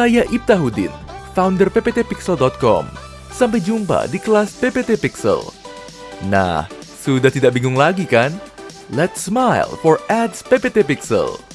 Saya Ibtah Hudin, founder pptpixel.com. Sampai jumpa di kelas PPT Pixel. Nah, sudah tidak bingung lagi kan? Let's smile for ads PPT Pixel.